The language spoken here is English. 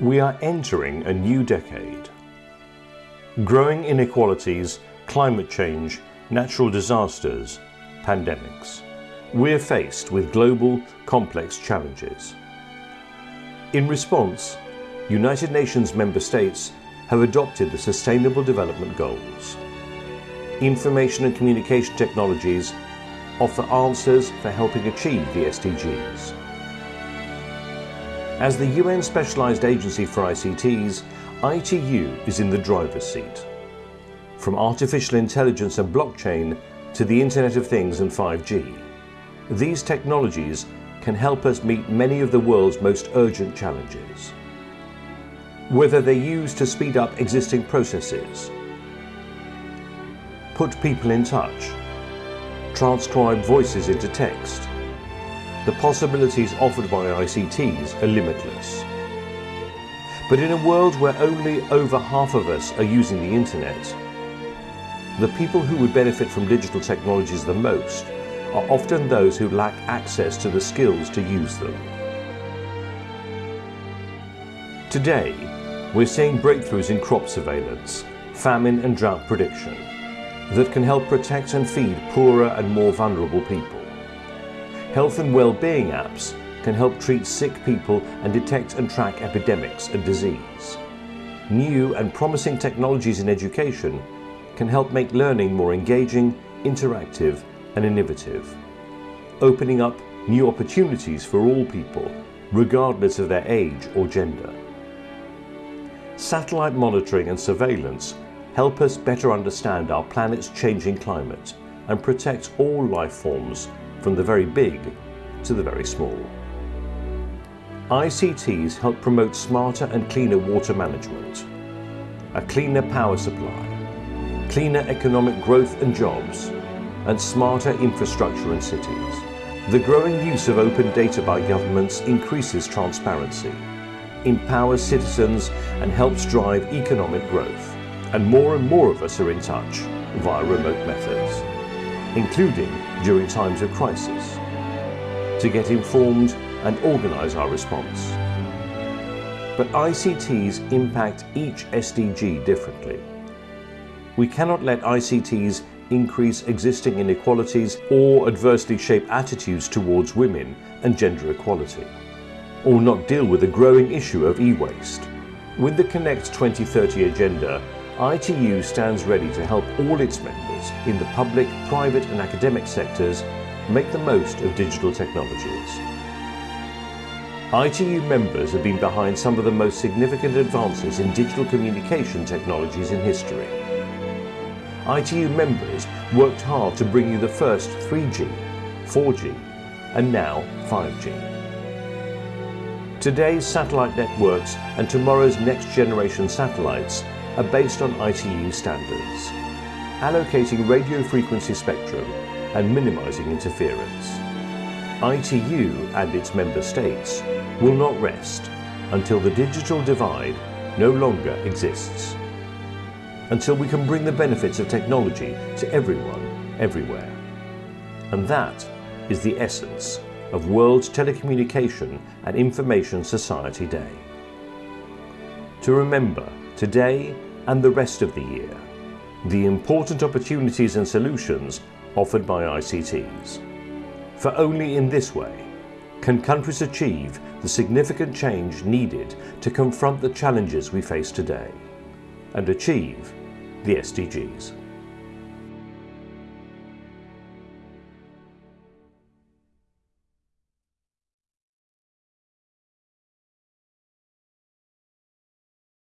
We are entering a new decade. Growing inequalities, climate change, natural disasters, pandemics. We're faced with global, complex challenges. In response, United Nations member states have adopted the Sustainable Development Goals. Information and communication technologies offer answers for helping achieve the SDGs. As the UN Specialised Agency for ICTs, ITU is in the driver's seat. From artificial intelligence and blockchain to the Internet of Things and 5G, these technologies can help us meet many of the world's most urgent challenges. Whether they're used to speed up existing processes, put people in touch, transcribe voices into text, the possibilities offered by ICTs are limitless. But in a world where only over half of us are using the internet, the people who would benefit from digital technologies the most are often those who lack access to the skills to use them. Today, we're seeing breakthroughs in crop surveillance, famine and drought prediction that can help protect and feed poorer and more vulnerable people. Health and well-being apps can help treat sick people and detect and track epidemics and disease. New and promising technologies in education can help make learning more engaging, interactive and innovative, opening up new opportunities for all people, regardless of their age or gender. Satellite monitoring and surveillance help us better understand our planet's changing climate and protect all life forms from the very big to the very small. ICTs help promote smarter and cleaner water management, a cleaner power supply, cleaner economic growth and jobs, and smarter infrastructure in cities. The growing use of open data by governments increases transparency, empowers citizens and helps drive economic growth. And more and more of us are in touch via remote methods, including during times of crisis, to get informed and organise our response. But ICTs impact each SDG differently. We cannot let ICTs increase existing inequalities or adversely shape attitudes towards women and gender equality, or not deal with the growing issue of e-waste. With the Connect 2030 agenda, ITU stands ready to help all its members in the public, private and academic sectors make the most of digital technologies. ITU members have been behind some of the most significant advances in digital communication technologies in history. ITU members worked hard to bring you the first 3G, 4G and now 5G. Today's satellite networks and tomorrow's next generation satellites are based on ITU standards, allocating radio frequency spectrum and minimizing interference. ITU and its member states will not rest until the digital divide no longer exists until we can bring the benefits of technology to everyone, everywhere. And that is the essence of World Telecommunication and Information Society Day. To remember today and the rest of the year, the important opportunities and solutions offered by ICTs. For only in this way can countries achieve the significant change needed to confront the challenges we face today and achieve the SDGs.